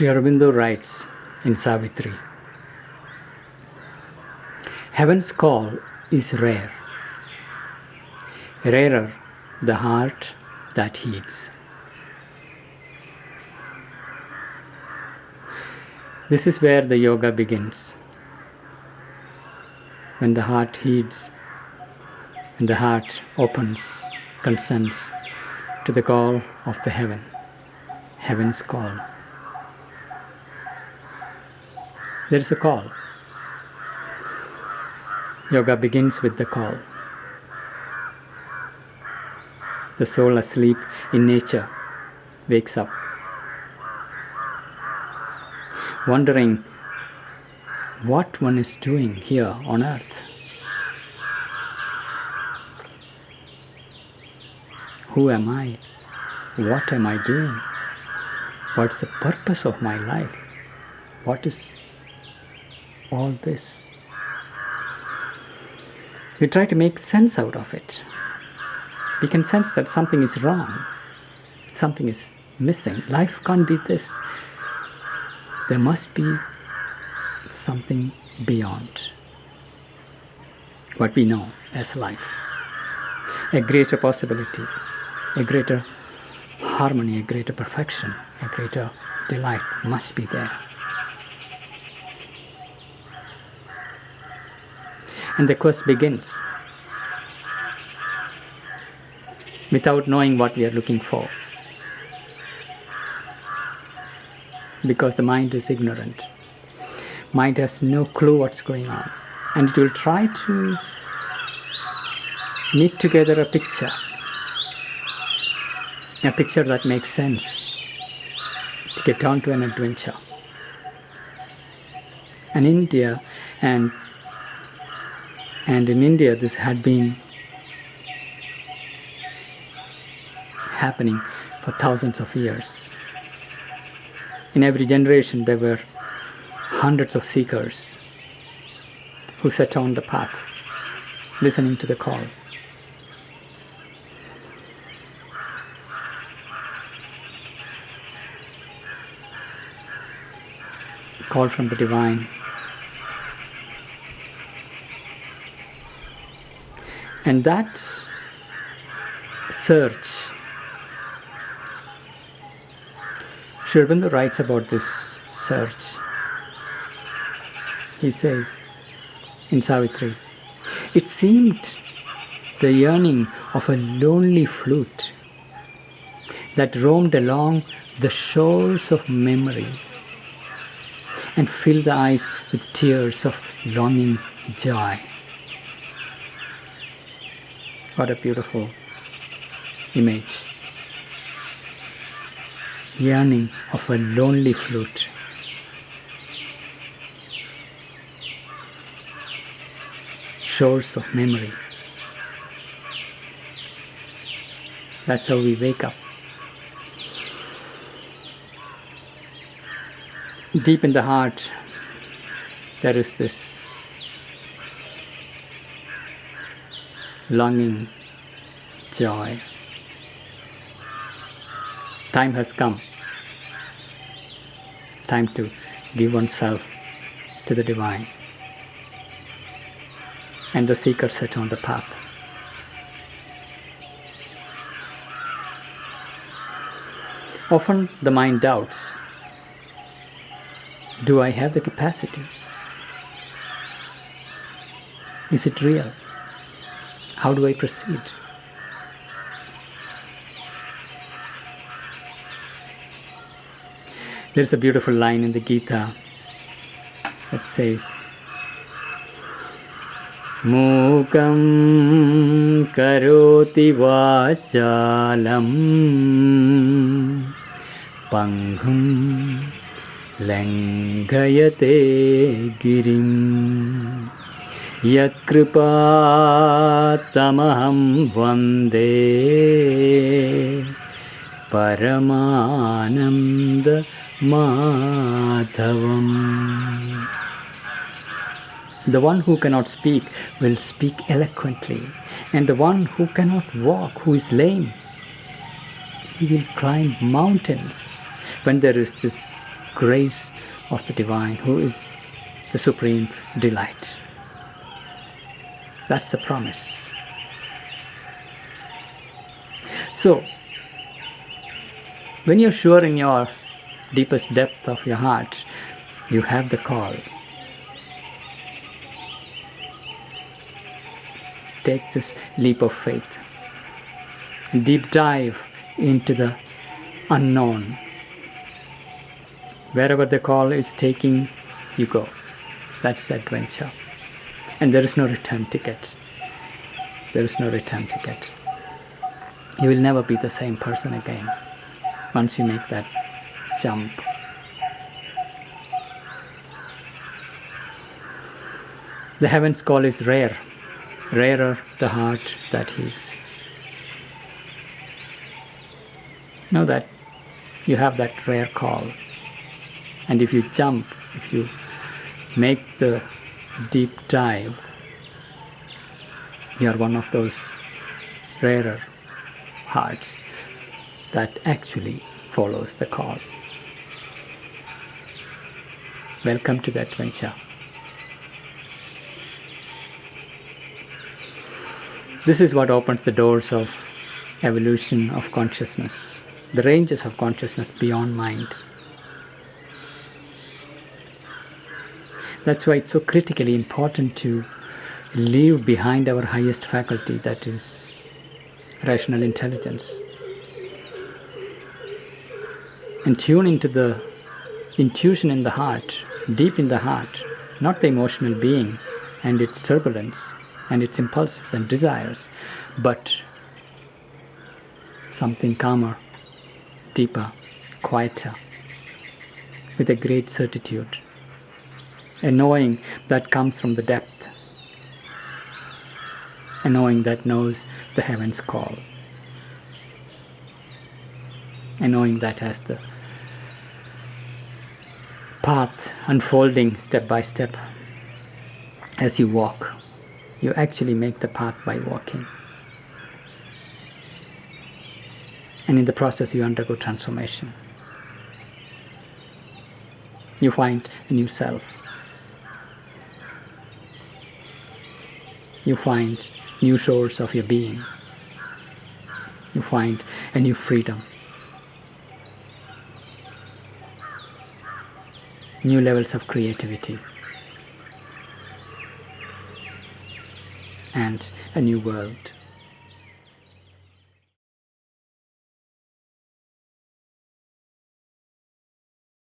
Sri Aurobindo writes in Savitri Heaven's call is rare, rarer the heart that heeds. This is where the yoga begins. When the heart heeds and the heart opens, consents to the call of the heaven, heaven's call. There is a call. Yoga begins with the call. The soul asleep in nature wakes up, wondering what one is doing here on earth. Who am I? What am I doing? What's the purpose of my life? What is all this? We try to make sense out of it. We can sense that something is wrong, something is missing. Life can't be this. There must be something beyond what we know as life. A greater possibility, a greater harmony, a greater perfection, a greater delight must be there. And the quest begins without knowing what we are looking for. Because the mind is ignorant. Mind has no clue what's going on. And it will try to knit together a picture. A picture that makes sense to get on to an adventure. And India and and in India this had been happening for thousands of years. In every generation there were hundreds of seekers who set on the path, listening to the call. Call from the divine. And that search, Sri writes about this search. He says in Savitri, it seemed the yearning of a lonely flute that roamed along the shores of memory and filled the eyes with tears of longing joy. What a beautiful image. Yearning of a lonely flute. Shores of memory. That's how we wake up. Deep in the heart, there is this longing, joy. Time has come. Time to give oneself to the divine. And the seeker set on the path. Often the mind doubts Do I have the capacity? Is it real? How do I proceed? There's a beautiful line in the Gita that says, Mukam karoti vachalam panghum लङ्घयते गिरिं यत्कृपातमहं Vande Paramaanandamaadhavam. The one who cannot speak will speak eloquently, and the one who cannot walk, who is lame, he will climb mountains when there is this grace of the divine, who is the supreme delight. That's the promise. So, when you're sure in your deepest depth of your heart, you have the call. Take this leap of faith. Deep dive into the unknown. Wherever the call is taking, you go. That's adventure. And there is no return ticket. There is no return ticket. You will never be the same person again once you make that jump. The heaven's call is rare, rarer the heart that heeds. Know that you have that rare call, and if you jump, if you make the deep dive, you are one of those rarer hearts that actually follows the call. Welcome to the adventure. This is what opens the doors of evolution of consciousness, the ranges of consciousness beyond mind. That's why it's so critically important to leave behind our highest faculty, that is rational intelligence. And tune into the intuition in the heart, deep in the heart, not the emotional being and its turbulence and its impulses and desires, but something calmer, deeper, quieter, with a great certitude, a knowing that comes from the depth, a knowing that knows the heaven's call, a knowing that has the path unfolding step by step as you walk. You actually make the path by walking. And in the process, you undergo transformation. You find a new self. You find new source of your being. You find a new freedom. new levels of creativity and a new world.